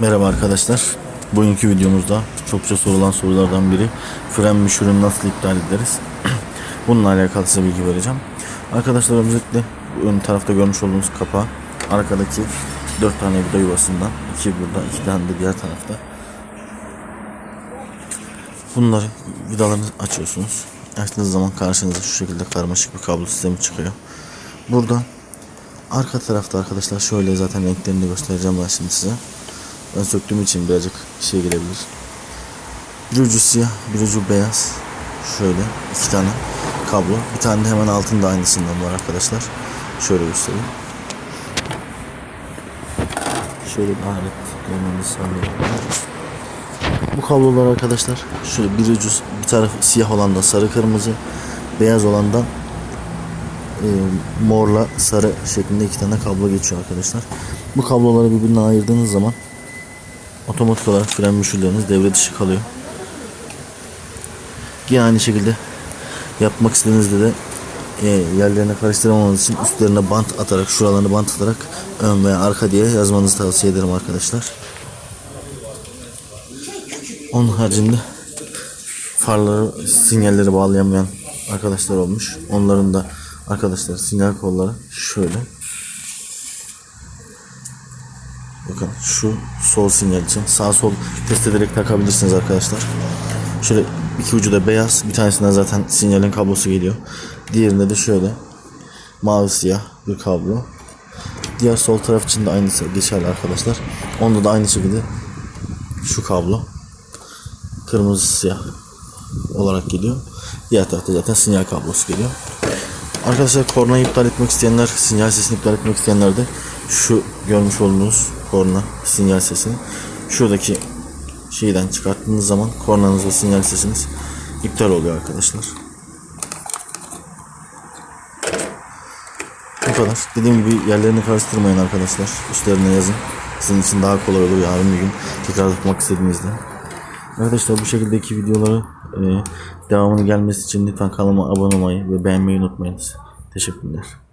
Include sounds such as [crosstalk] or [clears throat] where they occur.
Merhaba arkadaşlar. Bugünkü videomuzda çokça sorulan sorulardan biri fren müşürünü nasıl iptal ederiz? [clears throat] Bununla alakalı size bilgi vereceğim. Arkadaşlar öncelikle ön tarafta görmüş olduğunuz kapağı arkadaki 4 tane vida yuvasından iki burada iki tane de diğer tarafta. Bunları vidalarını açıyorsunuz. Açtığınız zaman karşınıza şu şekilde karmaşık bir kablo sistemi çıkıyor. Burada arka tarafta arkadaşlar şöyle zaten renklerini göstereceğim ben şimdi size. Ben söktüğüm için birazcık şey gelebilir. Bir ucu siyah, bir ucu beyaz. Şöyle iki tane kablo. Bir tane de hemen altında aynısından var arkadaşlar. Şöyle göstereyim. Şöyle bir alet sağlayayım. Bu kablolar arkadaşlar şöyle bir ucu bir tarafı siyah olan da sarı kırmızı, beyaz olan da e, morla sarı şeklinde iki tane kablo geçiyor arkadaşlar. Bu kabloları birbirine ayırdığınız zaman otomatik olarak fren müşürleriniz devre dışı kalıyor. Yine aynı şekilde yapmak istediğinizde de e, yerlerine karıştıramamanız için üstlerine bant atarak şuralarını bant atarak ön veya arka diye yazmanızı tavsiye ederim arkadaşlar. Onun haricinde farları sinyalleri bağlayamayan arkadaşlar olmuş. Onların da arkadaşlar sinyal kolları şöyle. Bakın şu sol sinyal için sağ sol test ederek takabilirsiniz arkadaşlar. Şöyle iki ucu da beyaz. Bir tanesinden zaten sinyalin kablosu geliyor. Diğerinde de şöyle mavi siyah bir kablo. Diğer sol taraf için de aynısı geçerli arkadaşlar. Onda da aynı şekilde şu kablo kırmızı siyah olarak geliyor. Diğer tarafta zaten sinyal kablosu geliyor. Arkadaşlar kornayı iptal etmek isteyenler, sinyal sesini iptal etmek isteyenler de şu görmüş olduğunuz korna sinyal sesini şuradaki şeyden çıkarttığınız zaman kornanız ve sinyal sesiniz iptal oluyor arkadaşlar. Bu kadar. Dediğim gibi yerlerini karıştırmayın arkadaşlar. Üstlerine yazın. Sizin için daha kolay olur yarın bir gün tekrar tutmak istediğinizde. Arkadaşlar bu şekildeki videoları e, devamını gelmesi için lütfen kanalıma abone olmayı ve beğenmeyi unutmayınız. Teşekkürler.